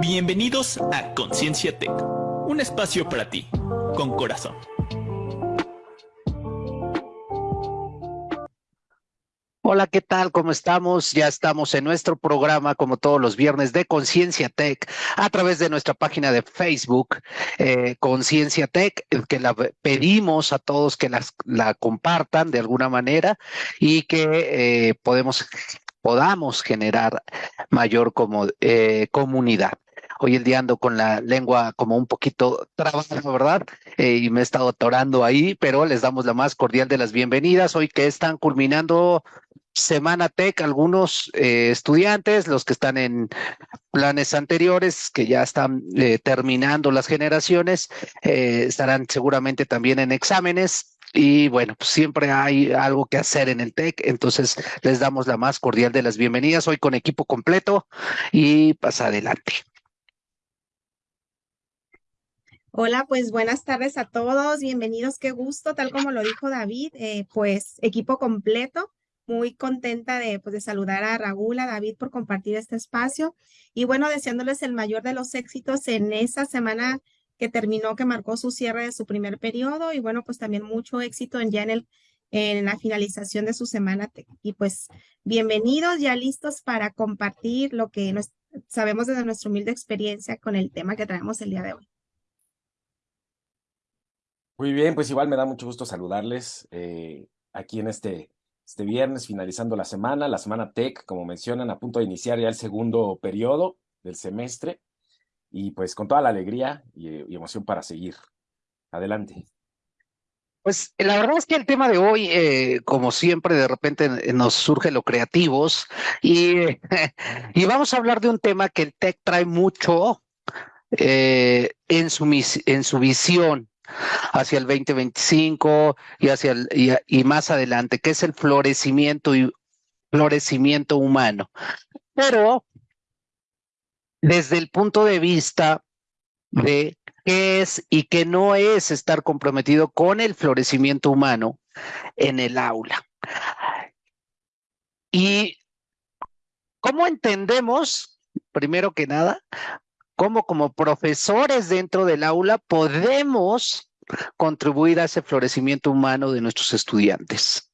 Bienvenidos a Conciencia Tech, un espacio para ti, con corazón. Hola, ¿qué tal? ¿Cómo estamos? Ya estamos en nuestro programa, como todos los viernes, de Conciencia Tech, a través de nuestra página de Facebook, eh, Conciencia Tech, que la pedimos a todos que la compartan de alguna manera y que eh, podamos generar mayor como, eh, comunidad. Hoy el día ando con la lengua como un poquito trabada, ¿verdad? Eh, y me he estado atorando ahí, pero les damos la más cordial de las bienvenidas. Hoy que están culminando Semana Tech, algunos eh, estudiantes, los que están en planes anteriores, que ya están terminando las generaciones, estarán seguramente también en exámenes y bueno, pues siempre hay algo que hacer en el TEC, entonces les damos la más cordial de las bienvenidas hoy con equipo completo y pasa adelante. Hola, pues buenas tardes a todos, bienvenidos, qué gusto, tal como lo dijo David, eh, pues equipo completo, muy contenta de, pues, de saludar a Raúl, a David por compartir este espacio y bueno, deseándoles el mayor de los éxitos en esa semana que terminó, que marcó su cierre de su primer periodo y bueno, pues también mucho éxito en, ya en, el, en la finalización de su semana. Y pues bienvenidos, ya listos para compartir lo que nos, sabemos desde nuestra humilde experiencia con el tema que traemos el día de hoy. Muy bien, pues igual me da mucho gusto saludarles eh, aquí en este, este viernes, finalizando la semana, la semana TEC, como mencionan, a punto de iniciar ya el segundo periodo del semestre y pues con toda la alegría y, emoción para seguir. Adelante. Pues la verdad es que el tema de hoy, eh, como siempre, de repente nos surge lo creativos y, y vamos a hablar de un tema que el TEC trae mucho eh, en, su, en su visión hacia el 2025 y hacia el, y, y, más adelante, que es el florecimiento y florecimiento humano. Pero desde el punto de vista de qué es y qué no es estar comprometido con el florecimiento humano en el aula. Y cómo entendemos, primero que nada, cómo como profesores dentro del aula podemos contribuir a ese florecimiento humano de nuestros estudiantes.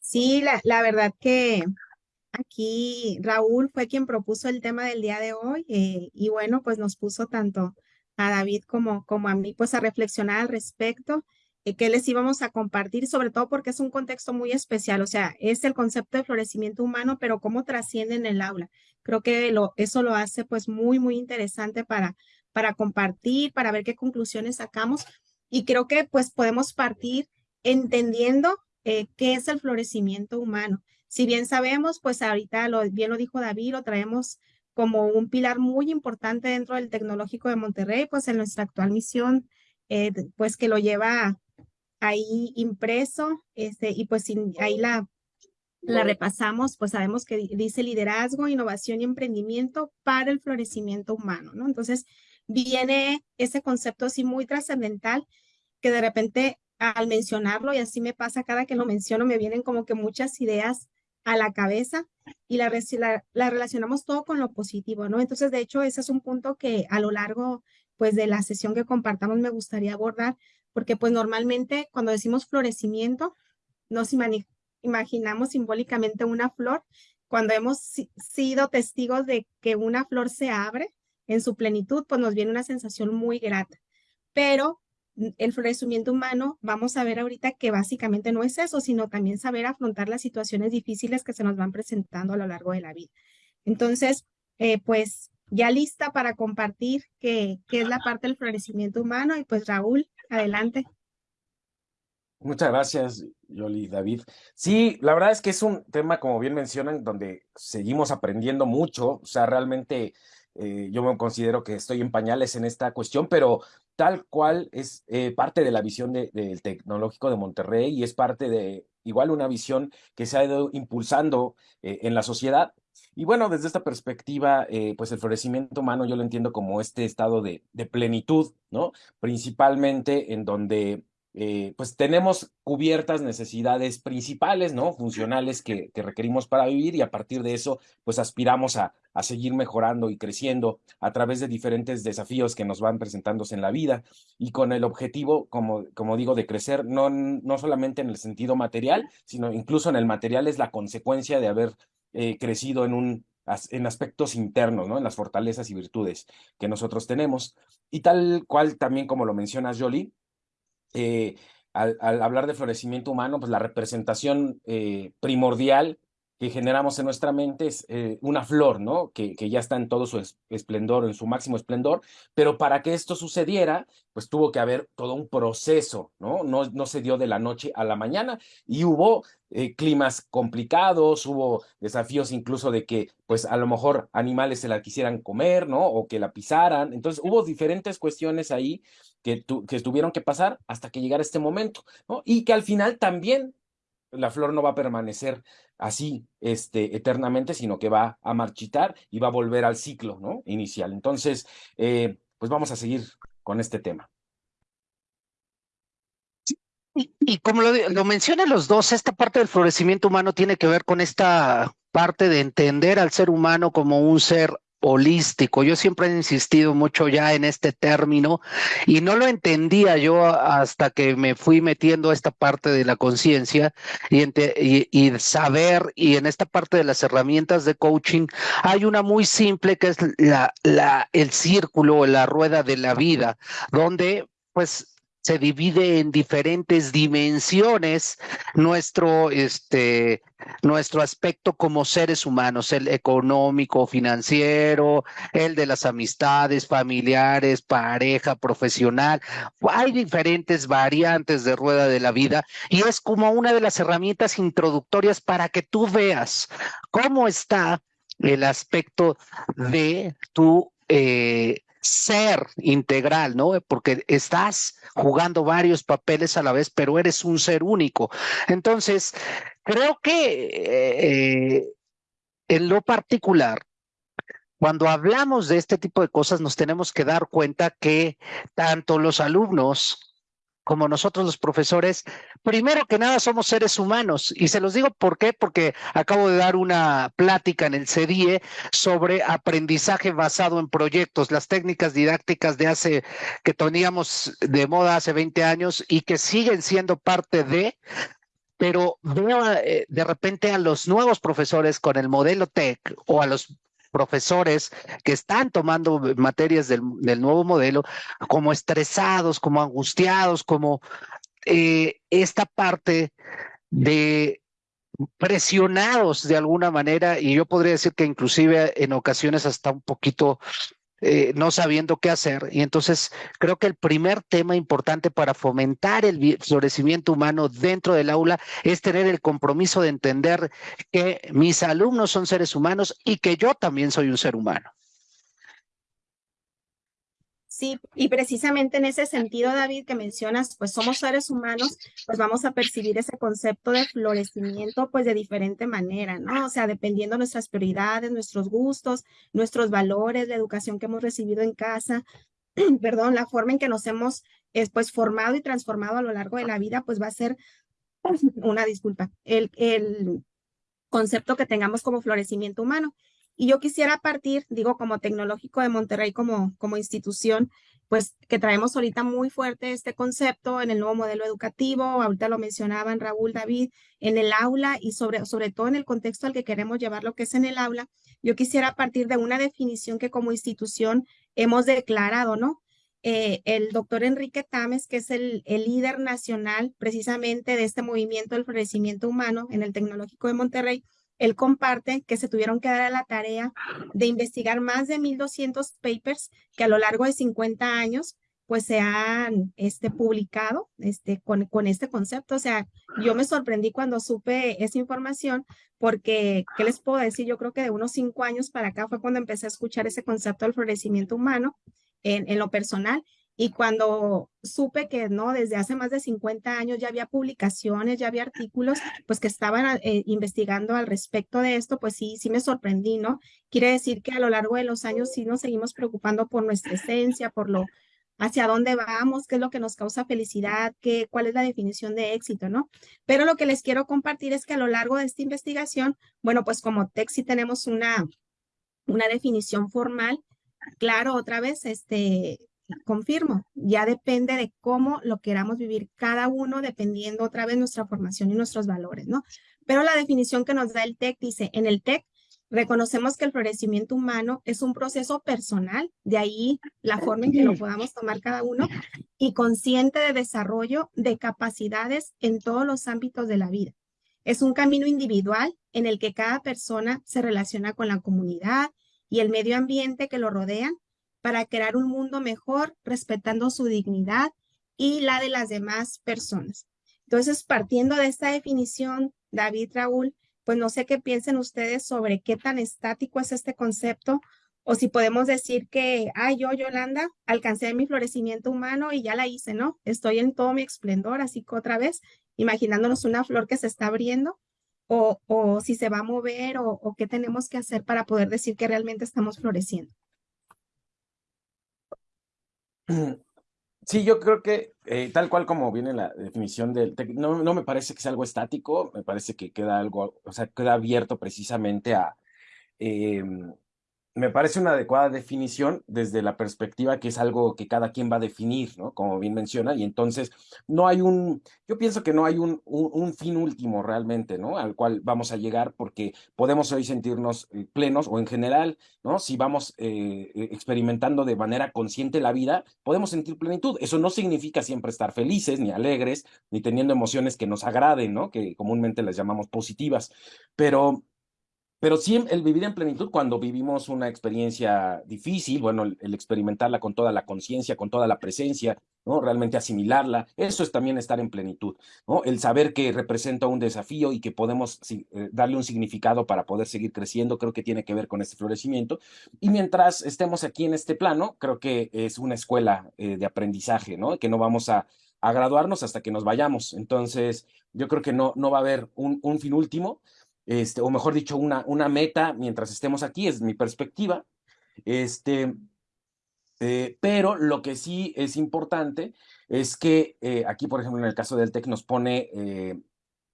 Sí, la, la verdad que aquí Raúl fue quien propuso el tema del día de hoy eh, y bueno, pues nos puso tanto a David como, como a mí pues a reflexionar al respecto, que les íbamos a compartir, sobre todo porque es un contexto muy especial, o sea, es el concepto de florecimiento humano, pero cómo trasciende en el aula. Creo que lo, eso lo hace pues muy, muy interesante para, para compartir, para ver qué conclusiones sacamos y creo que pues podemos partir entendiendo eh, qué es el florecimiento humano. Si bien sabemos, pues ahorita lo, bien lo dijo David, lo traemos como un pilar muy importante dentro del Tecnológico de Monterrey, pues en nuestra actual misión, eh, pues que lo lleva ahí impreso, este, y pues ahí la, la repasamos, pues sabemos que dice liderazgo, innovación y emprendimiento para el florecimiento humano, ¿no? Entonces, viene ese concepto así muy trascendental que de repente al mencionarlo, y así me pasa cada que lo menciono, me vienen como que muchas ideas a la cabeza y la, la, relacionamos todo con lo positivo, ¿no? Entonces, de hecho, ese es un punto que a lo largo, pues, de la sesión que compartamos me gustaría abordar, porque, pues, normalmente cuando decimos florecimiento, nos imaginamos simbólicamente una flor, cuando hemos sido testigos de que una flor se abre en su plenitud, pues nos viene una sensación muy grata. Pero el florecimiento humano, vamos a ver ahorita que básicamente no es eso, sino también saber afrontar las situaciones difíciles que se nos van presentando a lo largo de la vida. Entonces, eh, pues ya lista para compartir qué, qué es la parte del florecimiento humano y pues Raúl, adelante. Muchas gracias, Yoli, David. Sí, la verdad es que es un tema, como bien mencionan, donde seguimos aprendiendo mucho. O sea, realmente eh, yo me considero que estoy en pañales en esta cuestión, pero tal cual es eh, parte de la visión del tecnológico de Monterrey y es parte de igual una visión que se ha ido impulsando eh, en la sociedad. Y bueno, desde esta perspectiva, pues el florecimiento humano yo lo entiendo como este estado de, de plenitud, ¿no? Principalmente en donde eh, pues tenemos cubiertas necesidades principales, ¿no? Funcionales que, que, requerimos para vivir y a partir de eso, pues aspiramos a, a, seguir mejorando y creciendo a través de diferentes desafíos que nos van presentándose en la vida y con el objetivo, como, como digo, de crecer no, no solamente en el sentido material, sino incluso en el material es la consecuencia de haber eh, crecido en un en aspectos internos, ¿no? En las fortalezas y virtudes que nosotros tenemos. Y tal cual también como lo mencionas, Jolie, eh, al, hablar de florecimiento humano, pues la representación eh, primordial que generamos en nuestra mente es eh, una flor, ¿no? Que, que, ya está en todo su esplendor, en su máximo esplendor, pero para que esto sucediera, pues tuvo que haber todo un proceso, ¿no? No, no se dio de la noche a la mañana y hubo eh, climas complicados, hubo desafíos incluso de que, pues a lo mejor animales se la quisieran comer, ¿no? O que la pisaran. Entonces hubo diferentes cuestiones ahí que, que tuvieron que pasar hasta que llegara este momento, ¿no? Y que al final también la flor no va a permanecer así este, eternamente, sino que va a marchitar y va a volver al ciclo ¿no? inicial. Entonces, eh, pues vamos a seguir con este tema. Y, como lo, lo mencionan los dos, esta parte del florecimiento humano tiene que ver con esta parte de entender al ser humano como un ser holístico. Yo siempre he insistido mucho ya en este término y no lo entendía yo hasta que me fui metiendo a esta parte de la conciencia y, saber y en esta parte de las herramientas de coaching hay una muy simple que es la, el círculo, la rueda de la vida, donde pues se divide en diferentes dimensiones nuestro, este, nuestro aspecto como seres humanos, el económico, financiero, el de las amistades, familiares, pareja, profesional. Hay diferentes variantes de rueda de la vida y es como una de las herramientas introductorias para que tú veas cómo está el aspecto de tu eh, ser integral, ¿no? Porque estás jugando varios papeles a la vez, pero eres un ser único. Entonces, creo que eh, en lo particular, cuando hablamos de este tipo de cosas, nos tenemos que dar cuenta que tanto los alumnos como nosotros los profesores, primero que nada somos seres humanos. Y se los digo por qué, porque acabo de dar una plática en el CDIE sobre aprendizaje basado en proyectos, las técnicas didácticas de hace, que teníamos de moda hace 20 años y que siguen siendo parte de, pero veo eh, de repente a los nuevos profesores con el modelo TEC o a los profesores que están tomando materias del, nuevo modelo como estresados, como angustiados, como eh, esta parte de presionados de alguna manera y yo podría decir que inclusive en ocasiones hasta un poquito eh, no sabiendo qué hacer. Y entonces creo que el primer tema importante para fomentar el florecimiento humano dentro del aula es tener el compromiso de entender que mis alumnos son seres humanos y que yo también soy un ser humano. Sí, y precisamente en ese sentido, David, que mencionas, pues somos seres humanos, pues vamos a percibir ese concepto de florecimiento pues de diferente manera, ¿no? O sea, dependiendo de nuestras prioridades, nuestros gustos, nuestros valores, la educación que hemos recibido en casa, perdón, la forma en que nos hemos pues formado y transformado a lo largo de la vida, pues va a ser una disculpa, el concepto que tengamos como florecimiento humano. Y yo quisiera partir, digo, como Tecnológico de Monterrey, como, como institución, pues que traemos ahorita muy fuerte este concepto en el nuevo modelo educativo, ahorita lo mencionaban Raúl, David, en el aula y sobre, sobre todo en el contexto al que queremos llevar lo que es en el aula, yo quisiera partir de una definición que como institución hemos declarado, ¿no? Eh, el doctor Enrique Tames, que es el, el, líder nacional precisamente de este movimiento del florecimiento humano en el Tecnológico de Monterrey, él comparte que se tuvieron que dar a la tarea de investigar más de 1.200 papers que a lo largo de 50 años pues se han este, publicado este, con, con este concepto. O sea, yo me sorprendí cuando supe esa información porque, ¿qué les puedo decir? Yo creo que de unos cinco años para acá fue cuando empecé a escuchar ese concepto del florecimiento humano en, en lo personal y cuando supe que no, desde hace más de 50 años ya había publicaciones, ya había artículos, pues que estaban eh, investigando al respecto de esto, pues sí, sí me sorprendí, ¿no? Quiere decir que a lo largo de los años sí nos seguimos preocupando por nuestra esencia, por lo, hacia dónde vamos, qué es lo que nos causa felicidad, qué, cuál es la definición de éxito, ¿no? Pero lo que les quiero compartir es que a lo largo de esta investigación, bueno, pues como TEC tenemos una, una definición formal, claro, otra vez, este, confirmo, ya depende de cómo lo queramos vivir cada uno, dependiendo otra vez nuestra formación y nuestros valores, ¿no? Pero la definición que nos da el TEC dice, en el TEC reconocemos que el florecimiento humano es un proceso personal, de ahí la forma en que lo podamos tomar cada uno, y consciente de desarrollo de capacidades en todos los ámbitos de la vida. Es un camino individual en el que cada persona se relaciona con la comunidad y el medio ambiente que lo rodean para crear un mundo mejor, respetando su dignidad y la de las demás personas. Entonces, partiendo de esta definición, David Raúl, pues no sé qué piensen ustedes sobre qué tan estático es este concepto o si podemos decir que, ay, yo, Yolanda, alcancé mi florecimiento humano y ya la hice, ¿no? Estoy en todo mi esplendor, así que otra vez, imaginándonos una flor que se está abriendo, o, o si se va a mover, o, o qué tenemos que hacer para poder decir que realmente estamos floreciendo. Sí, yo creo que eh, tal cual como viene la definición del no, no me parece que sea algo estático, me parece que queda algo, o sea, queda abierto precisamente a, em, me parece una adecuada definición desde la perspectiva que es algo que cada quien va a definir, ¿no? Como bien menciona, y entonces no hay un, yo pienso que no hay un, un, fin último realmente, ¿no? Al cual vamos a llegar porque podemos hoy sentirnos eh, plenos o en general, ¿no? Si vamos eh, eh, experimentando de manera consciente la vida, podemos sentir plenitud. Eso no significa siempre estar felices, ni alegres, ni teniendo emociones que nos agraden, ¿no? Que comúnmente las llamamos positivas, pero pero sí el vivir en plenitud cuando vivimos una experiencia difícil, bueno, el, experimentarla con toda la conciencia, con toda la presencia, ¿no? Realmente asimilarla, eso es también estar en plenitud, ¿no? El saber que representa un desafío y que podemos eh, darle un significado para poder seguir creciendo, creo que tiene que ver con este florecimiento. Y mientras estemos aquí en este plano, creo que es una escuela eh, de aprendizaje, ¿no? Que no vamos a, graduarnos hasta que nos vayamos. Entonces, yo creo que no, no va a haber un, un fin último, este, o mejor dicho, una, una meta mientras estemos aquí, es mi perspectiva. Este, eh, pero lo que sí es importante es que eh, aquí, por ejemplo, en el caso del TEC nos pone eh,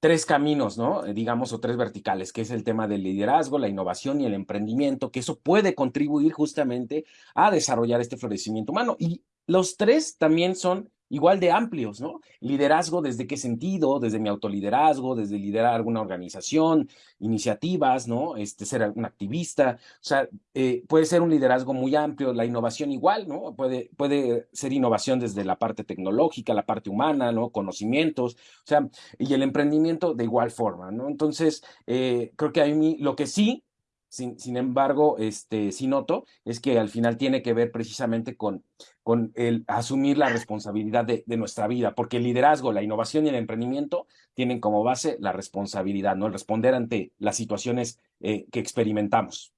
tres caminos, ¿no? digamos, o tres verticales, que es el tema del liderazgo, la innovación y el emprendimiento, que eso puede contribuir justamente a desarrollar este florecimiento humano. Y los tres también son igual de amplios, ¿no? Liderazgo, ¿desde qué sentido? Desde mi autoliderazgo, desde liderar alguna organización, iniciativas, ¿no? Este, ser un activista, o sea, eh, puede ser un liderazgo muy amplio, la innovación igual, ¿no? Puede, puede ser innovación desde la parte tecnológica, la parte humana, ¿no? Conocimientos, o sea, y el emprendimiento de igual forma, ¿no? Entonces, eh, creo que a mí lo que sí sin, embargo, este, sí noto, es que al final tiene que ver precisamente con, con el asumir la responsabilidad de, nuestra vida, porque el liderazgo, la innovación y el emprendimiento tienen como base la responsabilidad, ¿no? El responder ante las situaciones eh, que experimentamos.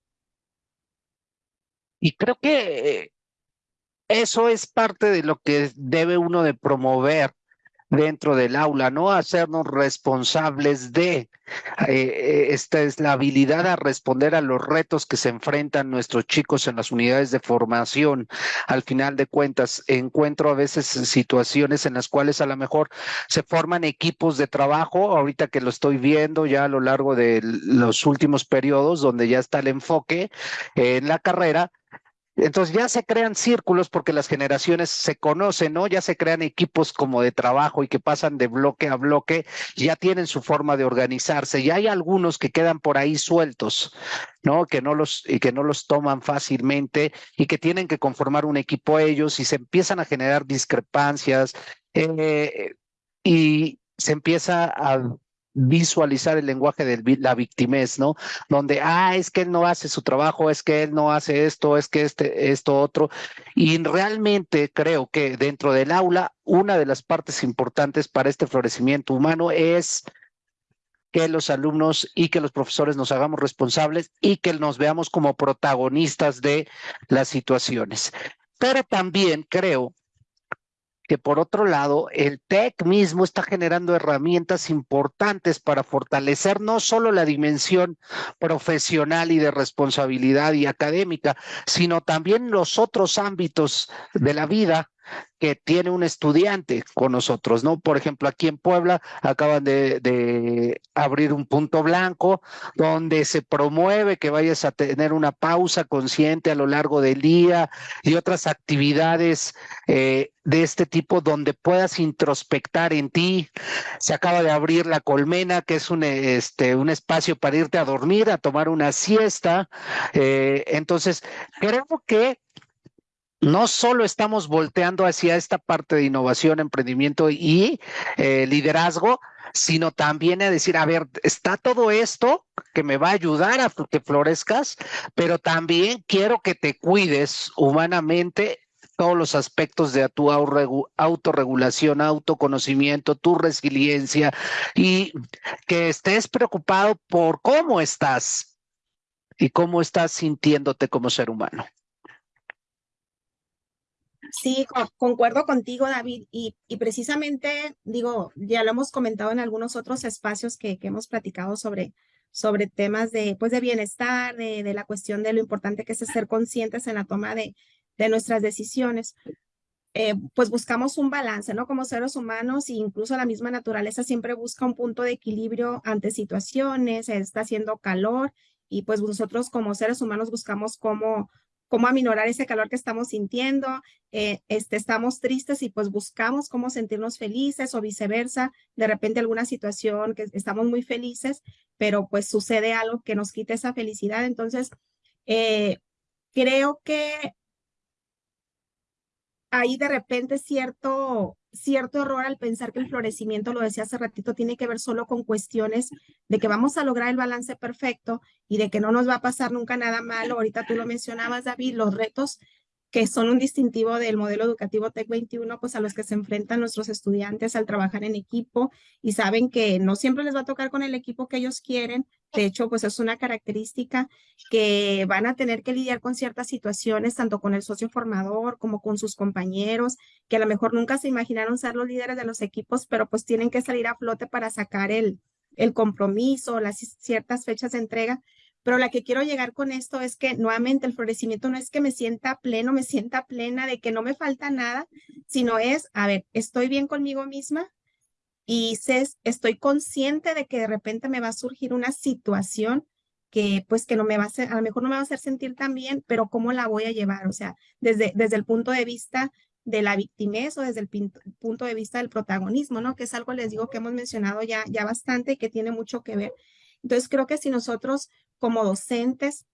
Y creo que eso es parte de lo que debe uno de promover dentro del aula, no hacernos responsables de. Eh, esta es la habilidad a responder a los retos que se enfrentan nuestros chicos en las unidades de formación. Al final de cuentas, encuentro a veces situaciones en las cuales a lo mejor se forman equipos de trabajo, ahorita que lo estoy viendo ya a lo largo de los últimos periodos, donde ya está el enfoque en la carrera, entonces ya se crean círculos porque las generaciones se conocen, ¿no? Ya se crean equipos como de trabajo y que pasan de bloque a bloque, ya tienen su forma de organizarse y hay algunos que quedan por ahí sueltos, ¿no? Que no los y que no los toman fácilmente y que tienen que conformar un equipo ellos y se empiezan a generar discrepancias eh, y se empieza a visualizar el lenguaje de la victimez, ¿no? Donde, ah, es que él no hace su trabajo, es que él no hace esto, es que este, esto, otro. Y realmente creo que dentro del aula, una de las partes importantes para este florecimiento humano es que los alumnos y que los profesores nos hagamos responsables y que nos veamos como protagonistas de las situaciones. Pero también creo que por otro lado, el TEC mismo está generando herramientas importantes para fortalecer no solo la dimensión profesional y de responsabilidad y académica, sino también los otros ámbitos de la vida que tiene un estudiante con nosotros, ¿no? Por ejemplo, aquí en Puebla acaban de, abrir un punto blanco donde se promueve que vayas a tener una pausa consciente a lo largo del día y otras actividades eh, de este tipo donde puedas introspectar en ti. Se acaba de abrir la colmena, que es un, este, espacio para irte a dormir, a tomar una siesta. Eh, entonces, creo que no solo estamos volteando hacia esta parte de innovación, emprendimiento y eh, liderazgo, sino también a decir, a ver, está todo esto que me va a ayudar a que florezcas, pero también quiero que te cuides humanamente todos los aspectos de tu autorregulación, autoconocimiento, tu resiliencia y que estés preocupado por cómo estás y cómo estás sintiéndote como ser humano. Sí, concuerdo contigo, David, y, precisamente, digo, ya lo hemos comentado en algunos otros espacios que, hemos platicado sobre, sobre temas de, pues, de bienestar, de, de, la cuestión de lo importante que es ser conscientes en la toma de, de nuestras decisiones. Eh, pues buscamos un balance, ¿no? Como seres humanos e incluso la misma naturaleza siempre busca un punto de equilibrio ante situaciones, está haciendo calor y pues nosotros como seres humanos buscamos cómo, cómo aminorar ese calor que estamos sintiendo, eh, este, estamos tristes y pues buscamos cómo sentirnos felices o viceversa, de repente alguna situación que estamos muy felices, pero pues sucede algo que nos quita esa felicidad. Entonces, eh, creo que hay de repente cierto, cierto error al pensar que el florecimiento, lo decía hace ratito, tiene que ver solo con cuestiones de que vamos a lograr el balance perfecto y de que no nos va a pasar nunca nada malo. Ahorita tú lo mencionabas, David, los retos que son un distintivo del modelo educativo TEC 21, pues a los que se enfrentan nuestros estudiantes al trabajar en equipo y saben que no siempre les va a tocar con el equipo que ellos quieren. De hecho, pues es una característica que van a tener que lidiar con ciertas situaciones, tanto con el socio formador como con sus compañeros, que a lo mejor nunca se imaginaron ser los líderes de los equipos, pero pues tienen que salir a flote para sacar el, el compromiso, las ciertas fechas de entrega pero la que quiero llegar con esto es que nuevamente el florecimiento no es que me sienta pleno, me sienta plena de que no me falta nada, sino es, a ver, estoy bien conmigo misma y estoy consciente de que de repente me va a surgir una situación que pues que no me va a hacer, a lo mejor no me va a hacer sentir tan bien, pero cómo la voy a llevar, o sea, desde, desde el punto de vista de la victimez o desde el punto de vista del protagonismo, ¿no? Que es algo, les digo, que hemos mencionado ya, ya bastante y que tiene mucho que ver. Entonces, creo que si nosotros como docentes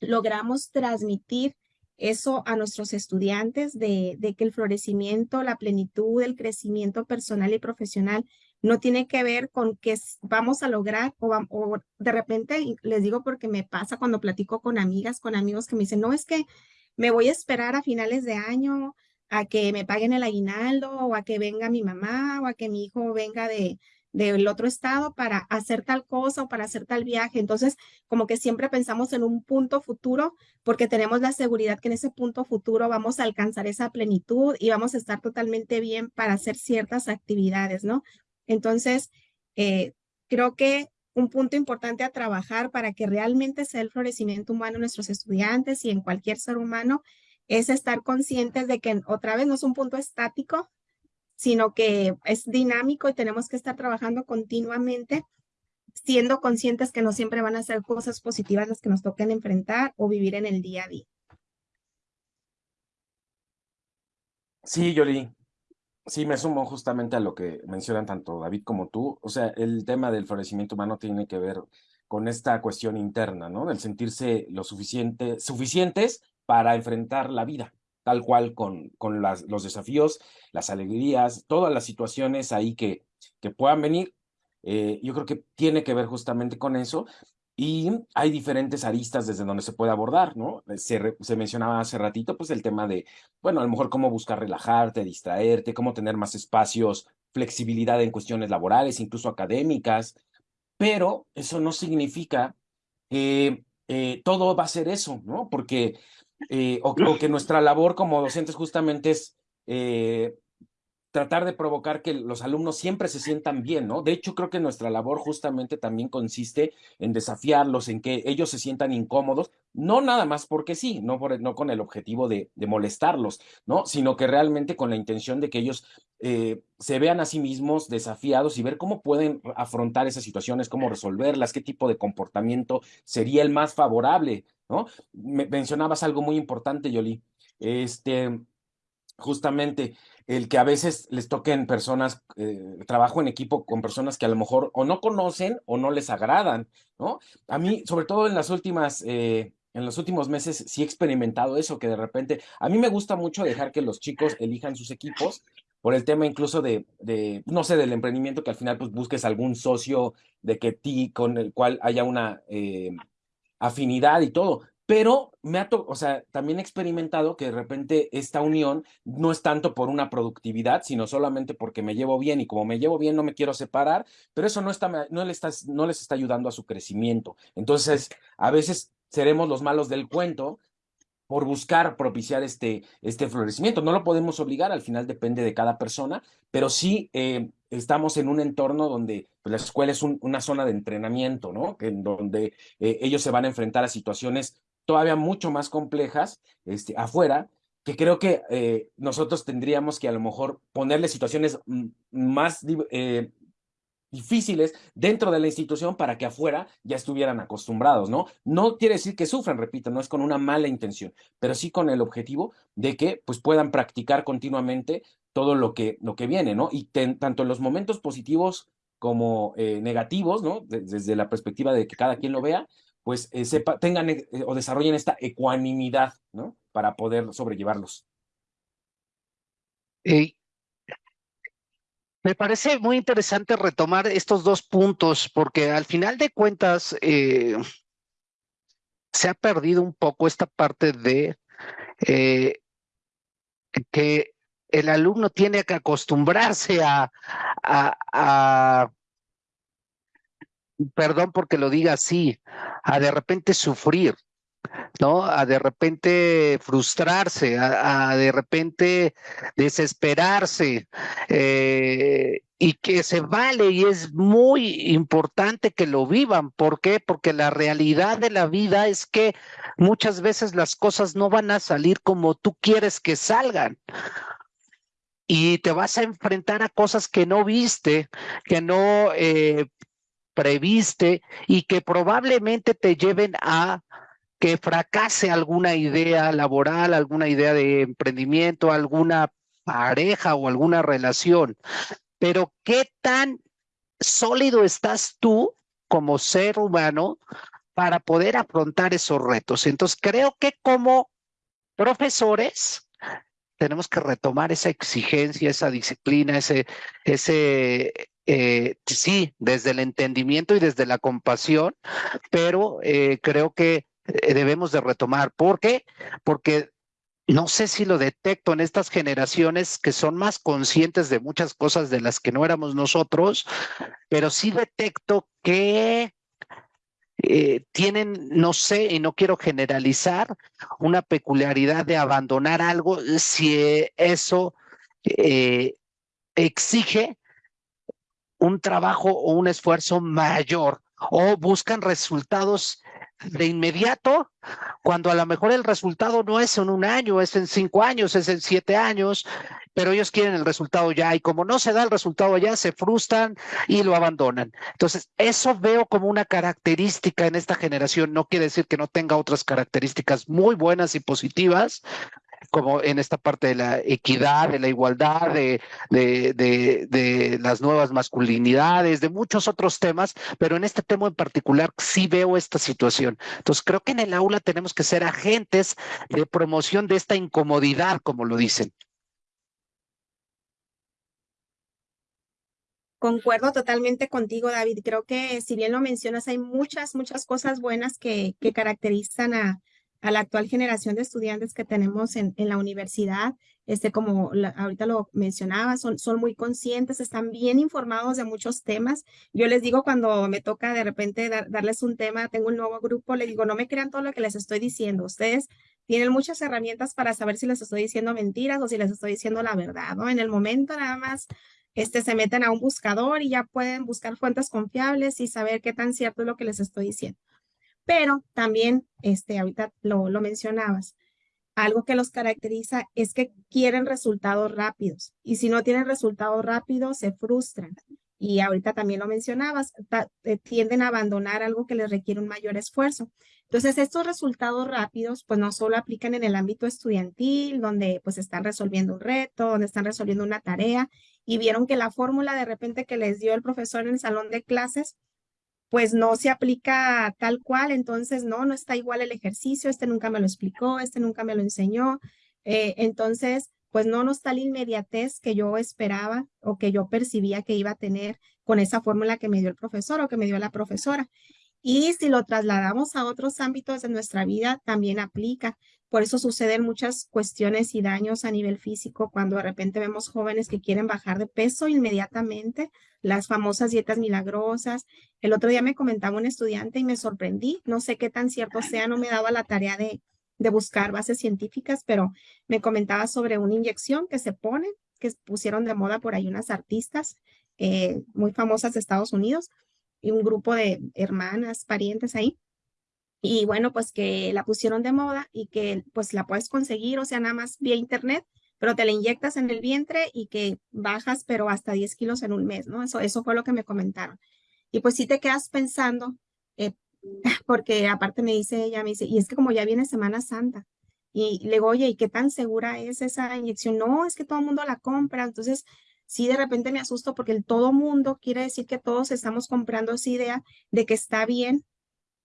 logramos transmitir eso a nuestros estudiantes de, que el florecimiento, la plenitud, el crecimiento personal y profesional no tiene que ver con que vamos a lograr o, o, de repente les digo porque me pasa cuando platico con amigas, con amigos que me dicen, no es que me voy a esperar a finales de año a que me paguen el aguinaldo o a que venga mi mamá o a que mi hijo venga de, del otro estado para hacer tal cosa o para hacer tal viaje. Entonces, como que siempre pensamos en un punto futuro porque tenemos la seguridad que en ese punto futuro vamos a alcanzar esa plenitud y vamos a estar totalmente bien para hacer ciertas actividades, ¿no? Entonces, eh, creo que un punto importante a trabajar para que realmente sea el florecimiento humano en nuestros estudiantes y en cualquier ser humano es estar conscientes de que otra vez no es un punto estático, sino que es dinámico y tenemos que estar trabajando continuamente, siendo conscientes que no siempre van a ser cosas positivas las que nos toquen enfrentar o vivir en el día a día. Sí, Yoli. Sí, me sumo justamente a lo que mencionan tanto David como tú. O sea, el tema del florecimiento humano tiene que ver con esta cuestión interna, ¿no? Del sentirse lo suficiente, suficientes para enfrentar la vida tal cual con, con las, los desafíos, las alegrías, todas las situaciones ahí que, que puedan venir. Eh, yo creo que tiene que ver justamente con eso y hay diferentes aristas desde donde se puede abordar, ¿no? Se, se, mencionaba hace ratito, pues el tema de, bueno, a lo mejor cómo buscar relajarte, distraerte, cómo tener más espacios, flexibilidad en cuestiones laborales, incluso académicas, pero eso no significa que eh, todo va a ser eso, ¿no? Porque eh, o, que nuestra labor como docentes justamente es eh, tratar de provocar que los alumnos siempre se sientan bien, ¿no? De hecho, creo que nuestra labor justamente también consiste en desafiarlos, en que ellos se sientan incómodos, no nada más porque sí, no, por, no con el objetivo de, molestarlos, ¿no? Sino que realmente con la intención de que ellos eh, se vean a sí mismos desafiados y ver cómo pueden afrontar esas situaciones, cómo resolverlas, qué tipo de comportamiento sería el más favorable, ¿no? Me, mencionabas algo muy importante, Yoli. Este, justamente el que a veces les toquen personas, eh, trabajo en equipo con personas que a lo mejor o no conocen o no les agradan, ¿no? A mí, sobre todo en las últimas, eh, en los últimos meses, sí he experimentado eso, que de repente, a mí me gusta mucho dejar que los chicos elijan sus equipos por el tema incluso de, de, no sé, del emprendimiento, que al final pues busques algún socio de que ti, con el cual haya una eh, afinidad y todo, pero me ha, o sea, también he experimentado que de repente esta unión no es tanto por una productividad, sino solamente porque me llevo bien y como me llevo bien no me quiero separar, pero eso no, está, no, le está, no les está ayudando a su crecimiento. Entonces, a veces seremos los malos del cuento por buscar propiciar este, este florecimiento. No lo podemos obligar, al final depende de cada persona, pero sí eh, estamos en un entorno donde pues, la escuela es una zona de entrenamiento, ¿no? En donde eh, ellos se van a enfrentar a situaciones todavía mucho más complejas este, afuera, que creo que eh, nosotros tendríamos que a lo mejor ponerle situaciones más eh, difíciles dentro de la institución para que afuera ya estuvieran acostumbrados, ¿no? No quiere decir que sufran, repito, no es con una mala intención, pero sí con el objetivo de que pues puedan practicar continuamente todo lo que, lo que viene, ¿no? Y tanto en los momentos positivos como eh, negativos, ¿no? desde la perspectiva de que cada quien lo vea, pues eh, sepa, tengan eh, o desarrollen esta ecuanimidad, ¿no? Para poder sobrellevarlos. me parece muy interesante retomar estos dos puntos, porque al final de cuentas eh, se ha perdido un poco esta parte de que el alumno tiene que acostumbrarse a perdón porque lo diga así, a de repente sufrir, ¿no? A de repente frustrarse, a, de repente desesperarse, eh, y que se vale y es muy importante que lo vivan. ¿Por qué? Porque la realidad de la vida es que muchas veces las cosas no van a salir como tú quieres que salgan y te vas a enfrentar a cosas que no viste, que no eh, previste y que probablemente te lleven a que fracase alguna idea laboral, alguna idea de emprendimiento, alguna pareja o alguna relación. Pero ¿qué tan sólido estás tú como ser humano para poder afrontar esos retos? Entonces, creo que como profesores tenemos que retomar esa exigencia, esa disciplina, ese, ese eh, sí, desde el entendimiento y desde la compasión, pero eh, creo que eh, debemos de retomar. ¿Por qué? Porque no sé si lo detecto en estas generaciones que son más conscientes de muchas cosas de las que no éramos nosotros, pero sí detecto que tienen, no sé, y no quiero generalizar, una peculiaridad de abandonar algo si eso exige un trabajo o un esfuerzo mayor o buscan resultados de inmediato, cuando a lo mejor el resultado no es en un año, es en cinco años, es en siete años, pero ellos quieren el resultado ya y como no se da el resultado ya, se frustran y lo abandonan. Entonces, eso veo como una característica en esta generación, no quiere decir que no tenga otras características muy buenas y positivas, como en esta parte de la equidad, de la igualdad, de, de, de, las nuevas masculinidades, de muchos otros temas, pero en este tema en particular sí veo esta situación. Entonces creo que en el aula tenemos que ser agentes de promoción de esta incomodidad, como lo dicen. Concuerdo totalmente contigo, David. Creo que si bien lo mencionas, hay muchas, muchas cosas buenas que, que caracterizan a, a la actual generación de estudiantes que tenemos en, en la universidad, este, como ahorita lo mencionaba, son, son muy conscientes, están bien informados de muchos temas. Yo les digo cuando me toca de repente darles un tema, tengo un nuevo grupo, les digo, no me crean todo lo que les estoy diciendo, ustedes tienen muchas herramientas para saber si les estoy diciendo mentiras o si les estoy diciendo la verdad, ¿no? En el momento nada más este, se meten a un buscador y ya pueden buscar fuentes confiables y saber qué tan cierto es lo que les estoy diciendo. Pero también, este, ahorita lo, lo mencionabas, algo que los caracteriza es que quieren resultados rápidos y si no tienen resultados rápidos se frustran. Y ahorita también lo mencionabas, eh, tienden a abandonar algo que les requiere un mayor esfuerzo. Entonces, estos resultados rápidos, pues no solo aplican en el ámbito estudiantil, donde pues están resolviendo un reto, donde están resolviendo una tarea y vieron que la fórmula de repente que les dio el profesor en el salón de clases, pues no se aplica tal cual, entonces no, no está igual el ejercicio, este nunca me lo explicó, este nunca me lo enseñó. Eh, entonces, pues no nos está la inmediatez que yo esperaba o que yo percibía que iba a tener con esa fórmula que me dio el profesor o que me dio la profesora. Y si lo trasladamos a otros ámbitos de nuestra vida, también aplica. Por eso suceden muchas cuestiones y daños a nivel físico cuando de repente vemos jóvenes que quieren bajar de peso inmediatamente, las famosas dietas milagrosas. El otro día me comentaba un estudiante y me sorprendí, no sé qué tan cierto sea, no me daba la tarea de, buscar bases científicas, pero me comentaba sobre una inyección que se pone, que pusieron de moda por ahí unas artistas eh, muy famosas de Estados Unidos y un grupo de hermanas, parientes ahí. Y bueno, pues que la pusieron de moda y que pues la puedes conseguir, o sea, nada más vía internet, pero te la inyectas en el vientre y que bajas, pero hasta 10 kilos en un mes, ¿no? Eso, eso fue lo que me comentaron. Y pues sí te quedas pensando, eh, porque aparte me dice ella, me dice, y es que como ya viene Semana Santa, y le digo, oye, ¿y qué tan segura es esa inyección? No, es que todo el mundo la compra, entonces sí de repente me asusto porque el todo mundo quiere decir que todos estamos comprando esa idea de que está bien,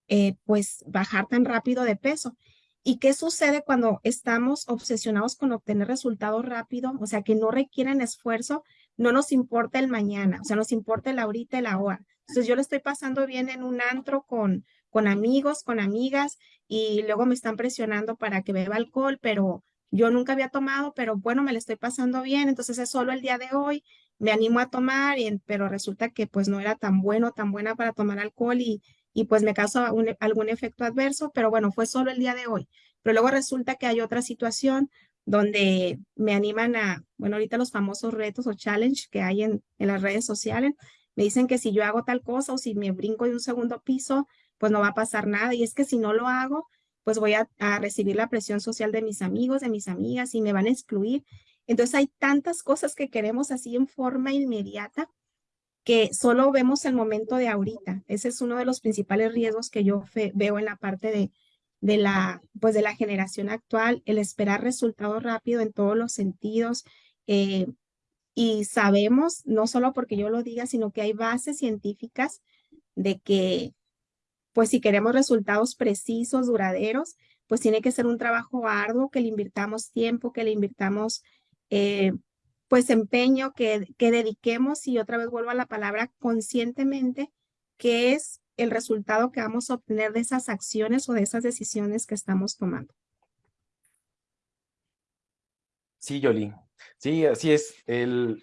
eh, pues bajar tan rápido de peso. ¿Y qué sucede cuando estamos obsesionados con obtener resultados rápido? O sea, que no requieren esfuerzo, no nos importa el mañana, o sea, nos importa el ahorita y la hora. Entonces yo lo estoy pasando bien en un antro con, con amigos, con amigas, y luego me están presionando para que beba alcohol, pero yo nunca había tomado, pero bueno, me lo estoy pasando bien, entonces es solo el día de hoy, me animo a tomar, pero resulta que pues no era tan bueno, tan buena para tomar alcohol y, y pues me causó algún efecto adverso, pero bueno, fue solo el día de hoy. Pero luego resulta que hay otra situación donde me animan a, bueno, ahorita los famosos retos o challenge que hay en, en las redes sociales, me dicen que si yo hago tal cosa o si me brinco de un segundo piso, pues no va a pasar nada. Y es que si no lo hago, pues voy a, recibir la presión social de mis amigos, de mis amigas y me van a excluir. Entonces hay tantas cosas que queremos así en forma inmediata que solo vemos el momento de ahorita. Ese es uno de los principales riesgos que yo veo en la parte de, de, la, pues de la generación actual, el esperar resultados rápido en todos los sentidos. Eh, y sabemos, no solo porque yo lo diga, sino que hay bases científicas de que, pues si queremos resultados precisos, duraderos, pues tiene que ser un trabajo arduo, que le invirtamos tiempo, que le invirtamos, eh, pues empeño, que, que dediquemos, y otra vez vuelvo a la palabra conscientemente, que es el resultado que vamos a obtener de esas acciones o de esas decisiones que estamos tomando. Sí, Yoli. Sí, así es. El,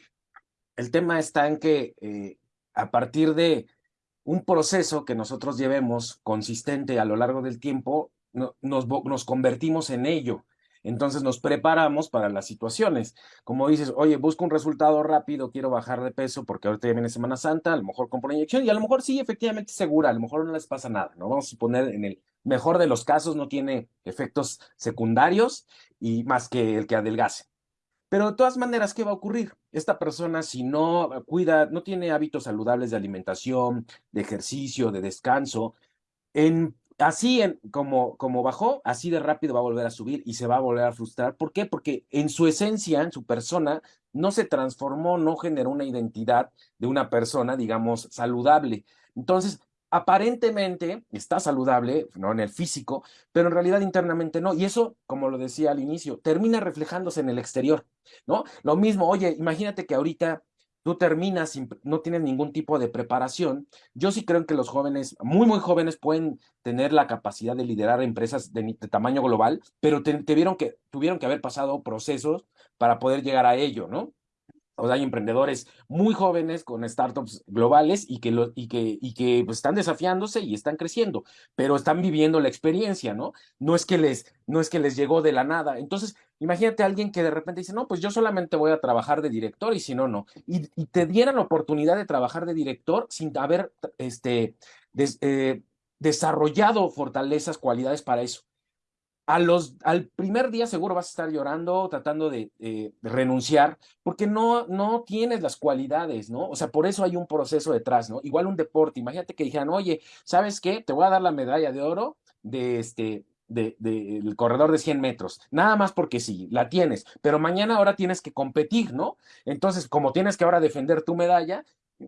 el tema está en que eh, a partir de un proceso que nosotros llevemos consistente a lo largo del tiempo, nos, nos convertimos en ello. Entonces nos preparamos para las situaciones. Como dices, oye, busco un resultado rápido, quiero bajar de peso porque ahorita ya viene Semana Santa, a lo mejor compro una inyección y a lo mejor sí, efectivamente segura, a lo mejor no les pasa nada, ¿no? Vamos a suponer en el mejor de los casos no tiene efectos secundarios y más que el que adelgace. Pero de todas maneras, ¿qué va a ocurrir? Esta persona, si no cuida, no tiene hábitos saludables de alimentación, de ejercicio, de descanso, en, así en, como, como bajó, así de rápido va a volver a subir y se va a volver a frustrar. ¿Por qué? Porque en su esencia, en su persona, no se transformó, no generó una identidad de una persona, digamos, saludable. Entonces, aparentemente está saludable, ¿no? En el físico, pero en realidad internamente no. Y eso, como lo decía al inicio, termina reflejándose en el exterior, ¿no? Lo mismo, oye, imagínate que ahorita tú terminas, no tienes ningún tipo de preparación. Yo sí creo que los jóvenes, muy, muy jóvenes, pueden tener la capacidad de liderar empresas de, tamaño global, pero te, que, tuvieron que haber pasado procesos para poder llegar a ello, ¿no? O sea, hay emprendedores muy jóvenes con startups globales y que, y que, y que pues, están desafiándose y están creciendo, pero están viviendo la experiencia, ¿no? No es que les, no es que les llegó de la nada. Entonces, imagínate a alguien que de repente dice, no, pues yo solamente voy a trabajar de director y si no, no. Y, y te dieran la oportunidad de trabajar de director sin haber este, eh, desarrollado fortalezas, cualidades para eso los, al primer día seguro vas a estar llorando, tratando de, renunciar, porque no, no tienes las cualidades, ¿no? O sea, por eso hay un proceso detrás, ¿no? Igual un deporte, imagínate que dijeran, oye, ¿sabes qué? Te voy a dar la medalla de oro de este, del de, corredor de 100 metros, nada más porque sí, la tienes, pero mañana ahora tienes que competir, ¿no? Entonces, como tienes que ahora defender tu medalla,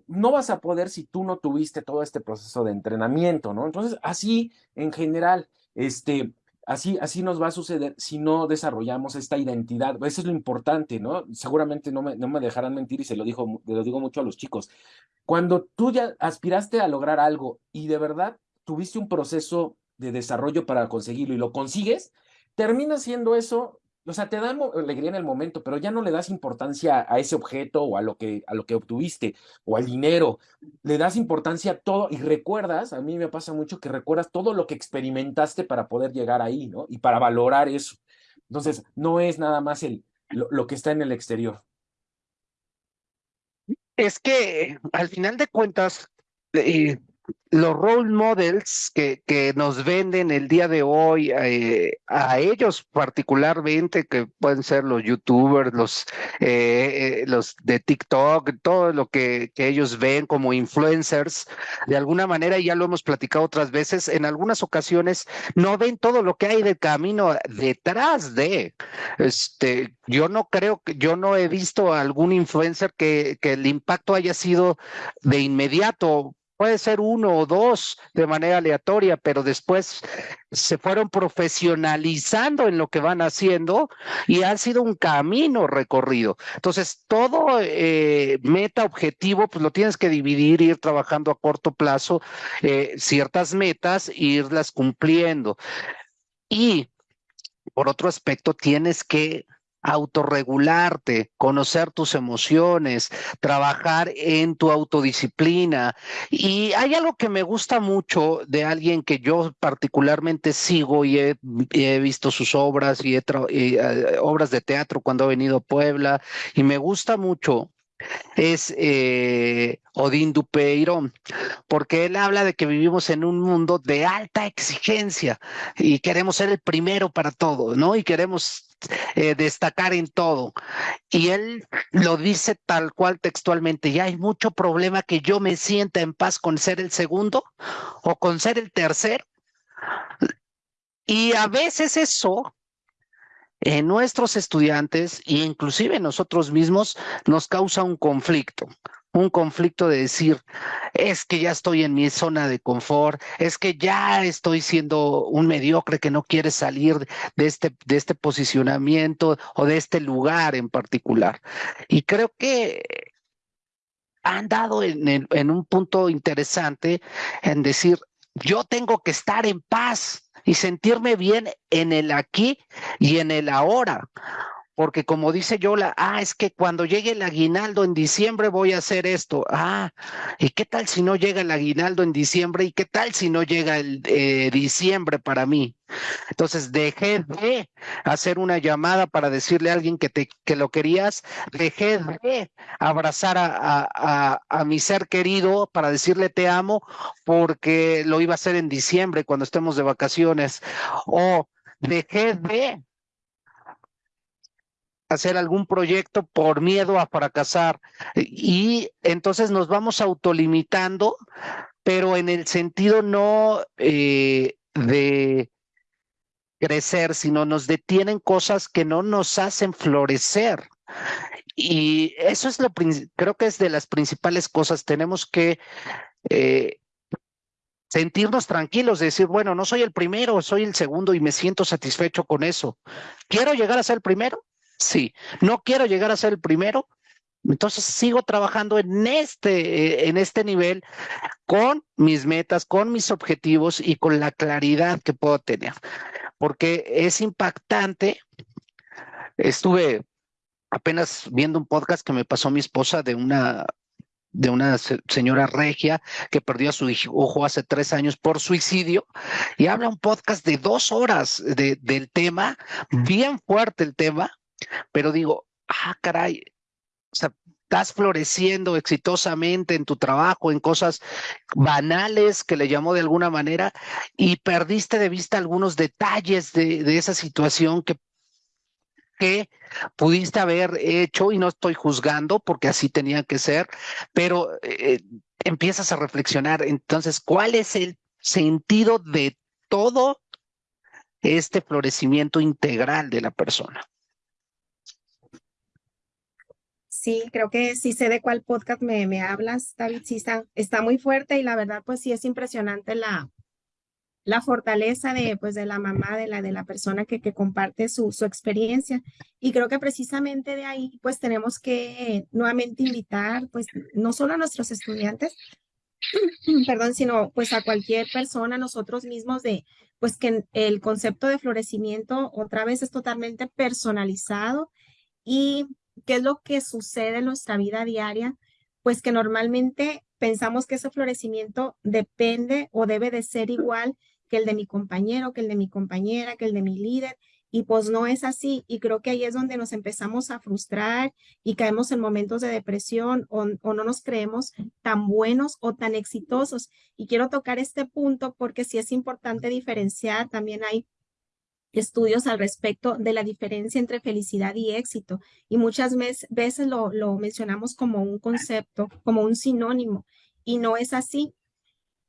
no vas a poder si tú no tuviste todo este proceso de entrenamiento, ¿no? Entonces, así en general, este, Así, así nos va a suceder si no desarrollamos esta identidad. Eso es lo importante, ¿no? Seguramente no me, no me dejarán mentir y se lo, dijo, lo digo mucho a los chicos. Cuando tú ya aspiraste a lograr algo y de verdad tuviste un proceso de desarrollo para conseguirlo y lo consigues, termina siendo eso o sea, te da alegría en el momento, pero ya no le das importancia a ese objeto o a lo que, a lo que obtuviste o al dinero. Le das importancia a todo y recuerdas, a mí me pasa mucho que recuerdas todo lo que experimentaste para poder llegar ahí, ¿no? Y para valorar eso. Entonces, no es nada más el, lo, que está en el exterior. Es que al final de cuentas, eh, los role models que, que, nos venden el día de hoy, eh, a ellos particularmente, que pueden ser los youtubers, los, eh, eh, los de TikTok, todo lo que, que, ellos ven como influencers, de alguna manera, ya lo hemos platicado otras veces, en algunas ocasiones no ven todo lo que hay de camino detrás de. Este, yo no creo yo no he visto algún influencer que, que el impacto haya sido de inmediato puede ser uno o dos de manera aleatoria, pero después se fueron profesionalizando en lo que van haciendo y ha sido un camino recorrido. Entonces, todo eh, meta objetivo, pues lo tienes que dividir, ir trabajando a corto plazo eh, ciertas metas e irlas cumpliendo. Y por otro aspecto, tienes que autorregularte, conocer tus emociones, trabajar en tu autodisciplina. Y hay algo que me gusta mucho de alguien que yo particularmente sigo y he, visto sus obras y, eh, obras de teatro cuando he venido a Puebla y me gusta mucho es eh, Odín Dupeirón, porque él habla de que vivimos en un mundo de alta exigencia y queremos ser el primero para todo, ¿no? Y queremos eh, destacar en todo. Y él lo dice tal cual textualmente, ya hay mucho problema que yo me sienta en paz con ser el segundo o con ser el tercero. Y a veces eso en nuestros estudiantes e inclusive nosotros mismos nos causa un conflicto, un conflicto de decir, es que ya estoy en mi zona de confort, es que ya estoy siendo un mediocre que no quiere salir de este, de este posicionamiento o de este lugar en particular. Y creo que han dado en un punto interesante en decir, yo tengo que estar en paz y sentirme bien en el aquí y en el ahora. Porque como dice Yola, ah, es que cuando llegue el aguinaldo en diciembre voy a hacer esto. Ah, ¿y qué tal si no llega el aguinaldo en diciembre? ¿Y qué tal si no llega el eh, diciembre para mí? Entonces dejé de hacer una llamada para decirle a alguien que, te, que lo querías, dejé de abrazar a, a, a mi ser querido para decirle te amo porque lo iba a hacer en diciembre cuando estemos de vacaciones. O dejé de hacer algún proyecto por miedo a fracasar. Y entonces nos vamos autolimitando, pero en el sentido no eh, de crecer, sino nos detienen cosas que no nos hacen florecer. Y eso es lo, creo que es de las principales cosas. Tenemos que eh, sentirnos tranquilos, decir, bueno, no soy el primero, soy el segundo y me siento satisfecho con eso. ¿Quiero llegar a ser el primero? Sí, no quiero llegar a ser el primero, entonces sigo trabajando en este, en este nivel con mis metas, con mis objetivos y con la claridad que puedo tener, porque es impactante. Estuve apenas viendo un podcast que me pasó mi esposa de una de una señora regia que perdió a su hijo hace tres años por suicidio y habla un podcast de dos horas de, del tema, bien fuerte el tema, pero digo, ah, caray, o sea, estás floreciendo exitosamente en tu trabajo, en cosas banales que le llamó de alguna manera, y perdiste de vista algunos detalles de, esa situación que que pudiste haber hecho y no estoy juzgando porque así tenía que ser, pero eh, empiezas a reflexionar entonces, ¿cuál es el sentido de todo este florecimiento integral de la persona? Sí, creo que sí sé de cuál podcast me, me hablas, David. Sí, está, está muy fuerte y la verdad, pues sí es impresionante la, la fortaleza de, pues, de la mamá, de la, de la persona que, que comparte su, su experiencia. Y creo que precisamente de ahí, pues tenemos que nuevamente invitar, pues, no solo a nuestros estudiantes, perdón, sino pues a cualquier persona, nosotros mismos, de, pues que el concepto de florecimiento otra vez es totalmente personalizado y qué es lo que sucede en nuestra vida diaria, pues que normalmente pensamos que ese florecimiento depende o debe de ser igual que el de mi compañero, que el de mi compañera, que el de mi líder. Y pues no es así. Y creo que ahí es donde nos empezamos a frustrar y caemos en momentos de depresión o, no nos creemos tan buenos o tan exitosos. Y quiero tocar este punto porque sí es importante diferenciar. También hay estudios al respecto de la diferencia entre felicidad y éxito. Y muchas veces lo, mencionamos como un concepto, como un sinónimo. Y no es así.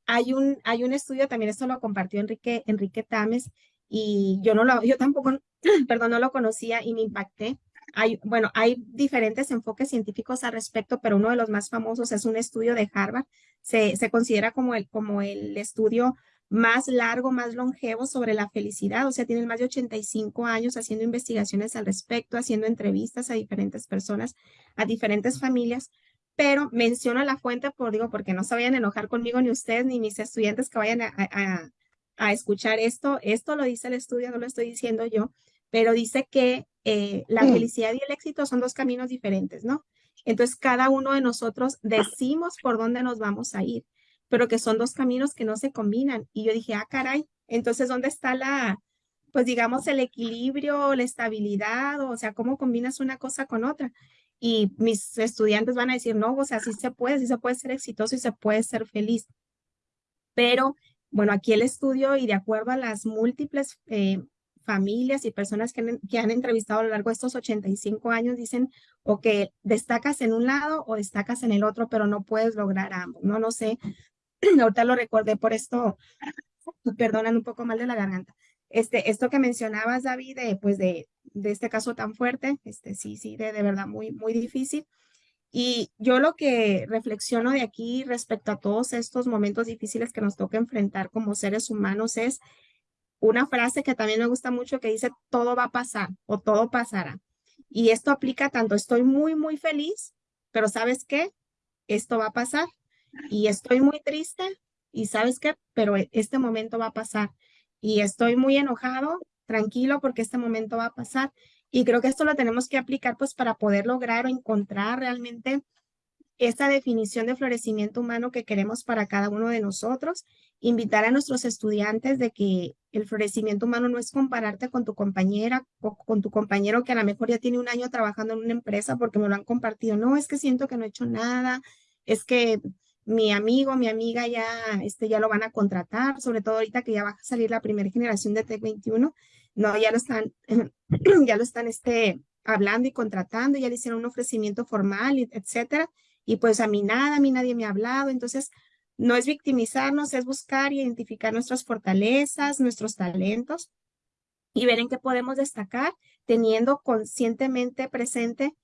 Hay un, hay un estudio, también esto lo compartió Enrique, Enrique Tames, y yo no lo, yo tampoco, perdón, no lo conocía y me impacté. Hay, bueno, hay diferentes enfoques científicos al respecto, pero uno de los más famosos es un estudio de Harvard. Se, se considera como el, como el estudio más largo, más longevo sobre la felicidad. O sea, tienen más de 85 años haciendo investigaciones al respecto, haciendo entrevistas a diferentes personas, a diferentes familias pero menciono la fuente por, digo, porque no se vayan a enojar conmigo ni ustedes ni mis estudiantes que vayan a, a, escuchar esto. Esto lo dice el estudio, no lo estoy diciendo yo, pero dice que eh, la mm. felicidad y el éxito son dos caminos diferentes, ¿no? Entonces, cada uno de nosotros decimos por dónde nos vamos a ir, pero que son dos caminos que no se combinan. Y yo dije, ah, caray, entonces, ¿dónde está la, pues digamos, el equilibrio, la estabilidad, o sea, cómo combinas una cosa con otra? y mis estudiantes van a decir, no, o sea, sí se puede, sí se puede ser exitoso y se puede ser feliz. Pero, bueno, aquí el estudio y de acuerdo a las múltiples eh, familias y personas que han, que han, entrevistado a lo largo de estos 85 años, dicen, o que destacas en un lado o destacas en el otro, pero no puedes lograr ambos. No, no sé, ahorita lo recordé por esto, perdonan un poco mal de la garganta. Este, esto que mencionabas, David, de, pues de, de este caso tan fuerte, este, sí, sí, de, de verdad muy, muy difícil. Y yo lo que reflexiono de aquí respecto a todos estos momentos difíciles que nos toca enfrentar como seres humanos es una frase que también me gusta mucho que dice, todo va a pasar o todo pasará. Y esto aplica tanto, estoy muy, muy feliz, pero ¿sabes qué? Esto va a pasar. Y estoy muy triste, y ¿sabes qué? Pero este momento va a pasar y estoy muy enojado, tranquilo, porque este momento va a pasar. Y creo que esto lo tenemos que aplicar pues para poder lograr o encontrar realmente esta definición de florecimiento humano que queremos para cada uno de nosotros, invitar a nuestros estudiantes de que el florecimiento humano no es compararte con tu compañera o con tu compañero que a lo mejor ya tiene un año trabajando en una empresa porque me lo han compartido. No, es que siento que no he hecho nada, es que mi amigo, mi amiga ya, este, ya lo van a contratar, sobre todo ahorita que ya va a salir la primera generación de Tech 21, no, ya lo están, ya lo están, este, hablando y contratando, ya le hicieron un ofrecimiento formal, etcétera, y pues a mí nada, a mí nadie me ha hablado, entonces no es victimizarnos, es buscar y identificar nuestras fortalezas, nuestros talentos y ver en qué podemos destacar, teniendo conscientemente presente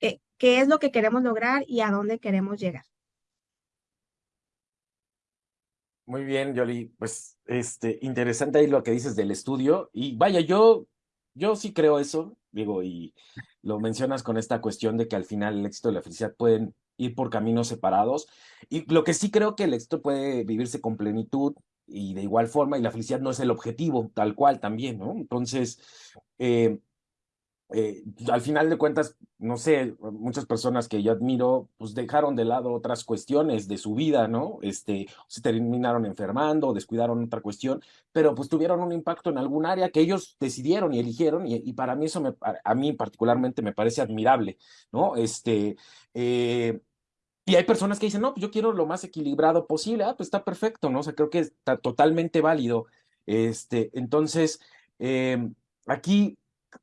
eh, qué es lo que queremos lograr y a dónde queremos llegar. Muy bien, Yoli. Pues, este, interesante ahí lo que dices del estudio. Y vaya, yo, yo sí creo eso, digo, y lo mencionas con esta cuestión de que al final el éxito y la felicidad pueden ir por caminos separados. Y lo que sí creo que el éxito puede vivirse con plenitud y de igual forma, y la felicidad no es el objetivo, tal cual también, ¿no? Entonces, eh, eh, al final de cuentas, no sé, muchas personas que yo admiro, pues dejaron de lado otras cuestiones de su vida, ¿no? Este, se terminaron enfermando, descuidaron otra cuestión, pero pues tuvieron un impacto en algún área que ellos decidieron y eligieron, y, para mí eso me, a mí particularmente me parece admirable, ¿no? Este, eh, y hay personas que dicen, no, pues yo quiero lo más equilibrado posible, ah, pues está perfecto, ¿no? O sea, creo que está totalmente válido. Este, entonces, eh, aquí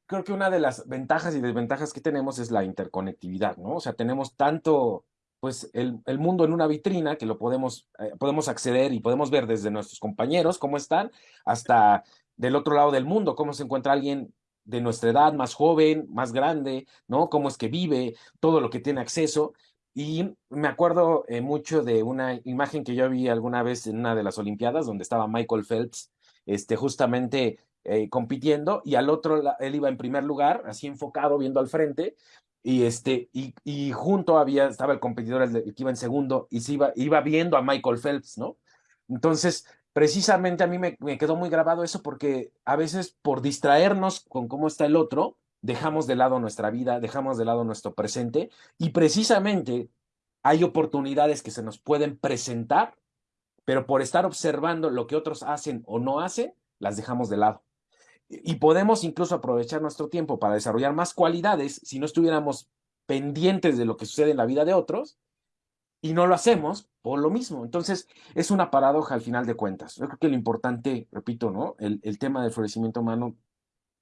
creo que una de las ventajas y desventajas que tenemos es la interconectividad, ¿no? O sea, tenemos tanto, pues, el, el mundo en una vitrina que lo podemos, eh, podemos acceder y podemos ver desde nuestros compañeros cómo están, hasta del otro lado del mundo, cómo se encuentra alguien de nuestra edad, más joven, más grande, ¿no? Cómo es que vive, todo lo que tiene acceso. Y me acuerdo eh, mucho de una imagen que yo vi alguna vez en una de las Olimpiadas, donde estaba Michael Phelps, este, justamente eh, compitiendo y al otro él iba en primer lugar, así enfocado, viendo al frente, y, este, y, y junto había, estaba el competidor el, que iba en segundo y se iba, iba viendo a Michael Phelps, ¿no? Entonces, precisamente a mí me, me quedó muy grabado eso porque a veces por distraernos con cómo está el otro, dejamos de lado nuestra vida, dejamos de lado nuestro presente y precisamente hay oportunidades que se nos pueden presentar, pero por estar observando lo que otros hacen o no hacen, las dejamos de lado y podemos incluso aprovechar nuestro tiempo para desarrollar más cualidades si no estuviéramos pendientes de lo que sucede en la vida de otros y no lo hacemos por lo mismo. Entonces, es una paradoja al final de cuentas. Yo creo que lo importante, repito, ¿no? El, el tema del florecimiento humano,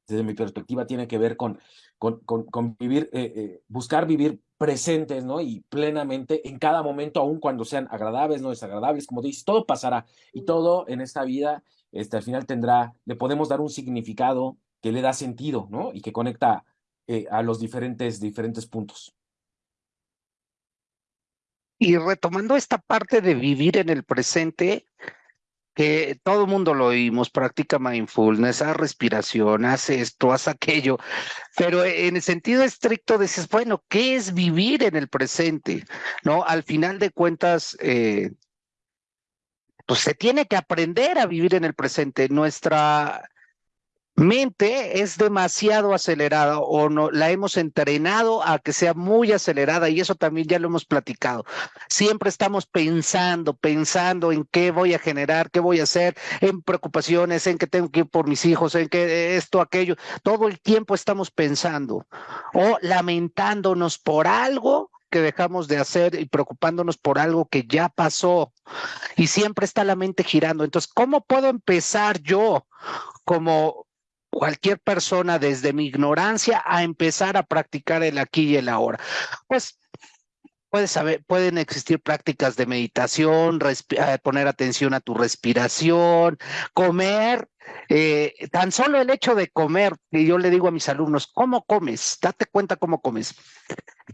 desde mi perspectiva, tiene que ver con, con, con, vivir, eh, eh, buscar vivir presentes, ¿no? Y plenamente en cada momento, aun cuando sean agradables, no desagradables, como dices, todo pasará y todo en esta vida este, al final tendrá, le podemos dar un significado que le da sentido, ¿no? Y que conecta eh, a los diferentes, diferentes puntos. Y retomando esta parte de vivir en el presente, que todo el mundo lo oímos, practica mindfulness, haz respiración, haz esto, haz aquello, pero en el sentido estricto dices, bueno, ¿qué es vivir en el presente? ¿No? Al final de cuentas, eh, pues se tiene que aprender a vivir en el presente. Nuestra mente es demasiado acelerada o no la hemos entrenado a que sea muy acelerada y eso también ya lo hemos platicado. Siempre estamos pensando, pensando en qué voy a generar, qué voy a hacer, en preocupaciones, en que tengo que ir por mis hijos, en que esto, aquello. Todo el tiempo estamos pensando o lamentándonos por algo que dejamos de hacer y preocupándonos por algo que ya pasó. Y siempre está la mente girando. Entonces, ¿cómo puedo empezar yo como cualquier persona desde mi ignorancia a empezar a practicar el aquí y el ahora? Pues puedes saber, pueden existir prácticas de meditación, eh, poner atención a tu respiración, comer. Eh, tan solo el hecho de comer, y yo le digo a mis alumnos, ¿cómo comes? Date cuenta cómo comes.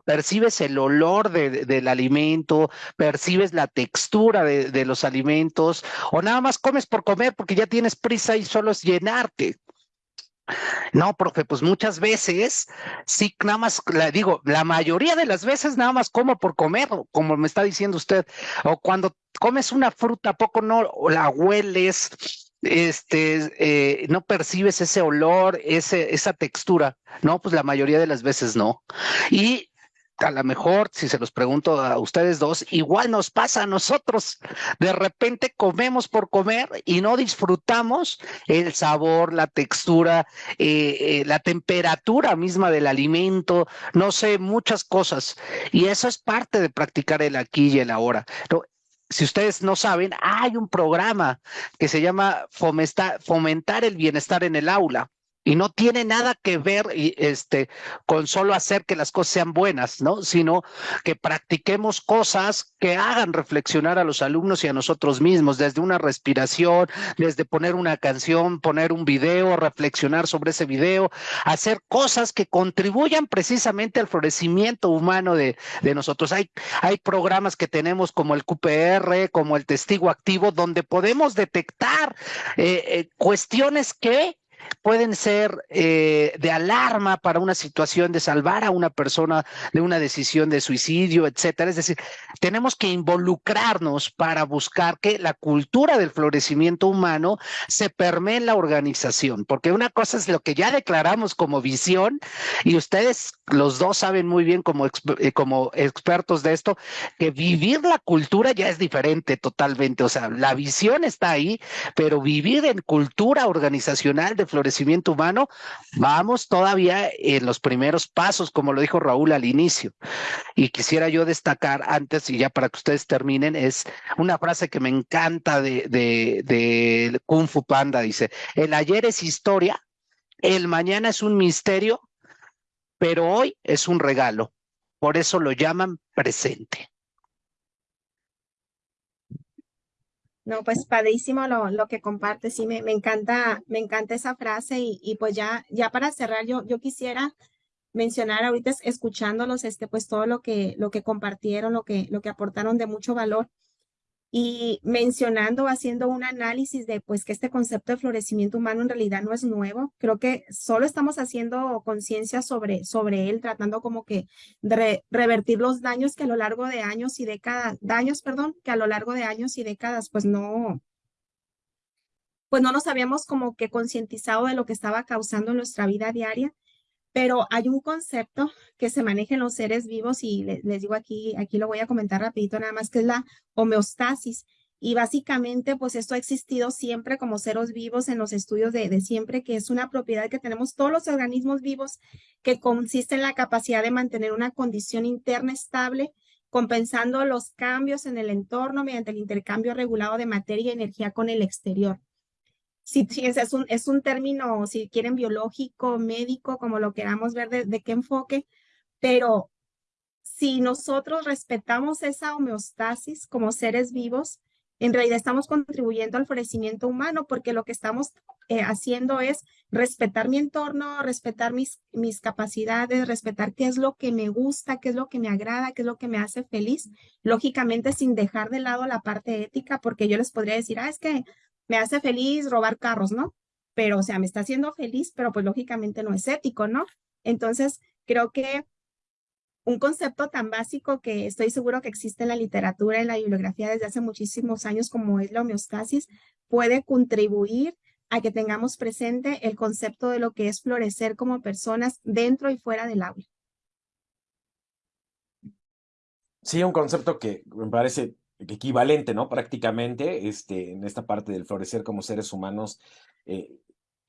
Percibes el olor del alimento, percibes la textura de, de los alimentos, o nada más comes por comer porque ya tienes prisa y solo es llenarte. No, profe, pues muchas veces, sí, nada más, la digo, la mayoría de las veces nada más como por comer, como me está diciendo usted, o cuando comes una fruta, poco no la hueles, este, eh, no percibes ese olor, ese, esa textura, no, pues la mayoría de las veces no. Y a lo mejor, si se los pregunto a ustedes dos, igual nos pasa a nosotros. De repente comemos por comer y no disfrutamos el sabor, la textura, eh, eh, la temperatura misma del alimento, no sé, muchas cosas. Y eso es parte de practicar el aquí y el ahora. si ustedes no saben, hay un programa que se llama Fomentar el Bienestar en el Aula y no tiene nada que ver este, con solo hacer que las cosas sean buenas, ¿no? Sino que practiquemos cosas que hagan reflexionar a los alumnos y a nosotros mismos, desde una respiración, desde poner una canción, poner un video, reflexionar sobre ese video, hacer cosas que contribuyan precisamente al florecimiento humano de, nosotros. Hay, hay programas que tenemos como el QPR, como el testigo activo, donde podemos detectar eh, eh, cuestiones que pueden ser eh, de alarma para una situación de salvar a una persona de una decisión de suicidio, etcétera. Es decir, tenemos que involucrarnos para buscar que la cultura del florecimiento humano se permee en la organización, porque una cosa es lo que ya declaramos como visión y ustedes los dos saben muy bien como, eh, como expertos de esto que vivir la cultura ya es diferente totalmente, o sea, la visión está ahí, pero vivir en cultura organizacional de florecimiento humano, vamos todavía en los primeros pasos, como lo dijo Raúl al inicio. Y quisiera yo destacar antes, y ya para que ustedes terminen, es una frase que me encanta de, de, de Kung Fu Panda, dice, el ayer es historia, el mañana es un misterio, pero hoy es un regalo. Por eso lo llaman presente. No, pues padrísimo lo, lo que comparte, sí, me, me, encanta, me encanta esa frase y, y, pues ya, ya para cerrar, yo, yo quisiera mencionar ahorita escuchándolos, este, pues todo lo que, lo que compartieron, lo que, lo que aportaron de mucho valor y mencionando, haciendo un análisis de pues que este concepto de florecimiento humano en realidad no es nuevo. Creo que solo estamos haciendo conciencia sobre, sobre él, tratando como que de revertir los daños que a lo largo de años y décadas, daños, perdón, que a lo largo de años y décadas pues no, pues no nos habíamos como que concientizado de lo que estaba causando en nuestra vida diaria pero hay un concepto que se maneja en los seres vivos y les, digo aquí, aquí lo voy a comentar rapidito nada más, que es la homeostasis. Y básicamente, pues esto ha existido siempre como seres vivos en los estudios de, de, siempre, que es una propiedad que tenemos todos los organismos vivos, que consiste en la capacidad de mantener una condición interna estable, compensando los cambios en el entorno mediante el intercambio regulado de materia y energía con el exterior si, es, un, es un término, si quieren, biológico, médico, como lo queramos ver de, de qué enfoque, pero si nosotros respetamos esa homeostasis como seres vivos, en realidad estamos contribuyendo al florecimiento humano porque lo que estamos eh, haciendo es respetar mi entorno, respetar mis, mis capacidades, respetar qué es lo que me gusta, qué es lo que me agrada, qué es lo que me hace feliz, lógicamente sin dejar de lado la parte ética, porque yo les podría decir, ah, es que me hace feliz robar carros, ¿no? Pero, o sea, me está haciendo feliz, pero pues lógicamente no es ético, ¿no? Entonces, creo que un concepto tan básico que estoy seguro que existe en la literatura, en la bibliografía desde hace muchísimos años, como es la homeostasis, puede contribuir a que tengamos presente el concepto de lo que es florecer como personas dentro y fuera del aula. Sí, un concepto que me parece equivalente, ¿no? Prácticamente, este, en esta parte del florecer como seres humanos, eh,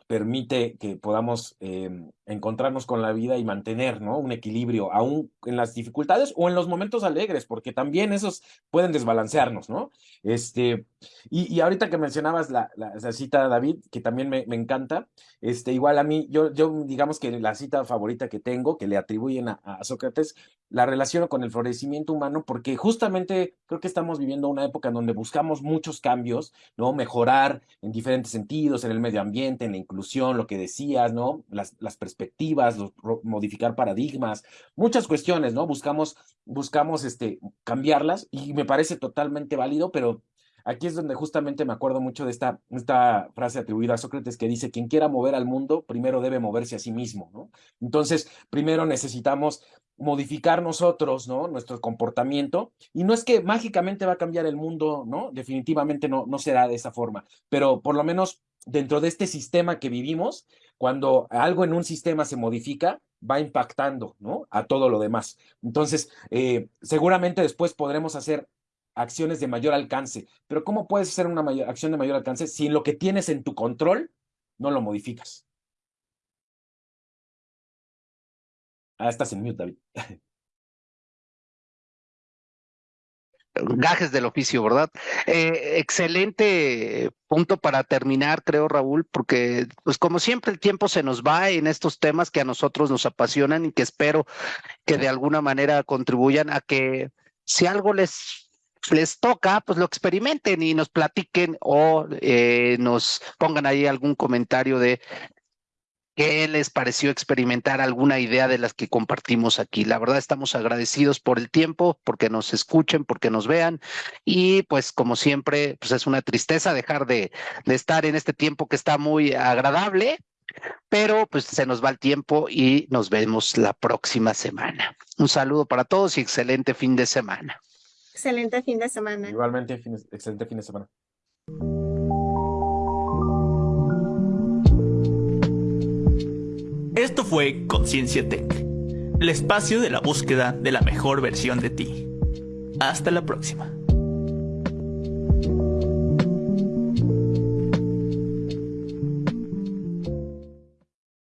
permite que podamos em, encontrarnos con la vida y mantener ¿no? un equilibrio, aún en las dificultades o en los momentos alegres, porque también esos pueden desbalancearnos, ¿no? Este, y, y ahorita que mencionabas la, la, cita, David, que también me, me, encanta, este, igual a mí, yo, yo digamos que la cita favorita que tengo, que le atribuyen a, a Sócrates, la relaciono con el florecimiento humano, porque justamente creo que estamos viviendo una época en donde buscamos muchos cambios, ¿no? Mejorar en diferentes sentidos, en el medio ambiente, en la inclusión, lo que decías, ¿no? Las, las perspectivas, los, modificar paradigmas, muchas cuestiones, ¿no? Buscamos, buscamos este, cambiarlas y me parece totalmente válido, pero aquí es donde justamente me acuerdo mucho de esta, esta frase atribuida a Sócrates que dice, quien quiera mover al mundo, primero debe moverse a sí mismo, ¿no? Entonces, primero necesitamos modificar nosotros, ¿no? Nuestro comportamiento. Y no es que mágicamente va a cambiar el mundo, ¿no? Definitivamente no, no será de esa forma, pero por lo menos dentro de este sistema que vivimos, cuando algo en un sistema se modifica, va impactando, ¿no? A todo lo demás. Entonces, eh, seguramente después podremos hacer acciones de mayor alcance, pero ¿cómo puedes hacer una acción de mayor alcance si en lo que tienes en tu control no lo modificas? Ah, estás en mute, David. gajes del oficio, ¿verdad? Eh, excelente punto para terminar, creo, Raúl, porque pues como siempre el tiempo se nos va en estos temas que a nosotros nos apasionan y que espero que de alguna manera contribuyan a que si algo les les toca, pues lo experimenten y nos platiquen o eh, nos pongan ahí algún comentario de ¿Qué les pareció experimentar alguna idea de las que compartimos aquí? La verdad estamos agradecidos por el tiempo, porque nos escuchen, porque nos vean y pues como siempre, pues es una tristeza dejar de, de estar en este tiempo que está muy agradable, pero pues se nos va el tiempo y nos vemos la próxima semana. Un saludo para todos y excelente fin de semana. Excelente fin de semana. Igualmente, excelente fin de semana. Esto fue Conciencia Tech, el espacio de la búsqueda de la mejor versión de ti. Hasta la próxima.